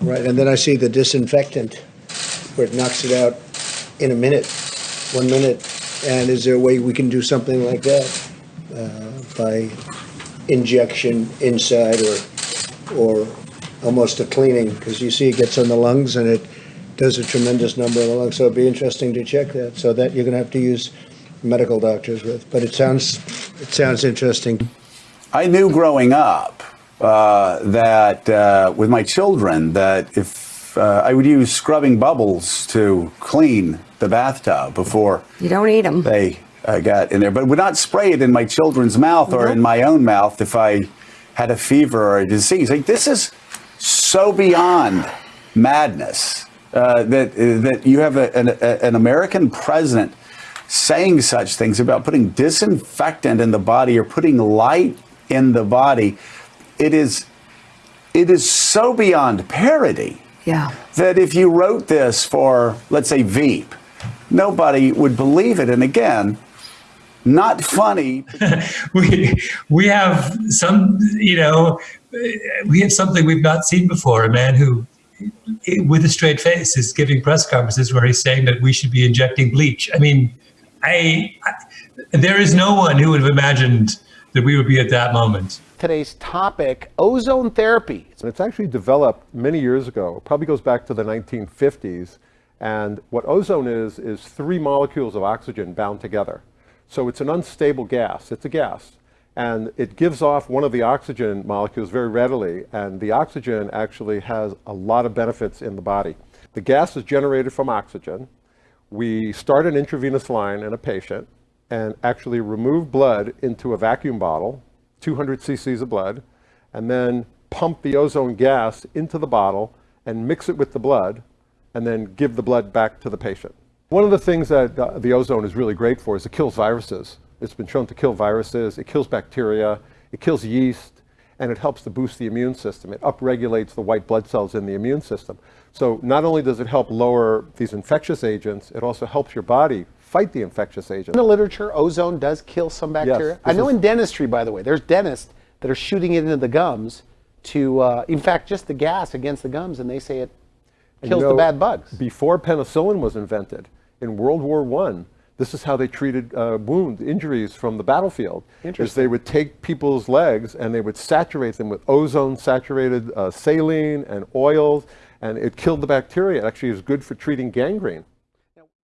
Right, and then I see the disinfectant, where it knocks it out in a minute, one minute. And is there a way we can do something like that uh, by injection inside or, or almost a cleaning? Because you see it gets on the lungs and it does a tremendous number on the lungs. So it'd be interesting to check that. So that you're gonna have to use medical doctors with. But it sounds, it sounds interesting. I knew growing up uh, that uh, with my children that if uh, I would use scrubbing bubbles to clean the bathtub before You don't eat them. they uh, got in there, but would not spray it in my children's mouth or in my own mouth if I had a fever or a disease. Like this is so beyond madness uh, that that you have a, an, a, an American president saying such things about putting disinfectant in the body or putting light in the body. It is it is so beyond parody Yeah. that if you wrote this for, let's say, Veep, nobody would believe it. And again, not funny. we we have some you know we have something we've not seen before a man who with a straight face is giving press conferences where he's saying that we should be injecting bleach i mean i, I there is no one who would have imagined that we would be at that moment Today's topic, ozone therapy. It's actually developed many years ago, It probably goes back to the 1950s. And what ozone is, is three molecules of oxygen bound together. So it's an unstable gas, it's a gas. And it gives off one of the oxygen molecules very readily, and the oxygen actually has a lot of benefits in the body. The gas is generated from oxygen. We start an intravenous line in a patient and actually remove blood into a vacuum bottle, 200 cc's of blood, and then pump the ozone gas into the bottle and mix it with the blood and then give the blood back to the patient. One of the things that uh, the ozone is really great for is it kills viruses. It's been shown to kill viruses, it kills bacteria, it kills yeast, and it helps to boost the immune system. It upregulates the white blood cells in the immune system. So not only does it help lower these infectious agents, it also helps your body fight the infectious agent. In the literature, ozone does kill some bacteria. Yes, I know in dentistry, by the way, there's dentists that are shooting it into the gums to, uh, in fact, just the gas against the gums, and they say it kills you the bad bugs. Before penicillin was invented, in World War I, this is how they treated uh, wound injuries from the battlefield. Is they would take people's legs and they would saturate them with ozone-saturated uh, saline and oils, and it killed the bacteria. It actually is good for treating gangrene.